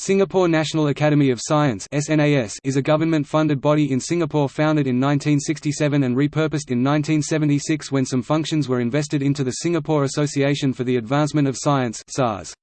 Singapore National Academy of Science is a government-funded body in Singapore founded in 1967 and repurposed in 1976 when some functions were invested into the Singapore Association for the Advancement of Science SAAS.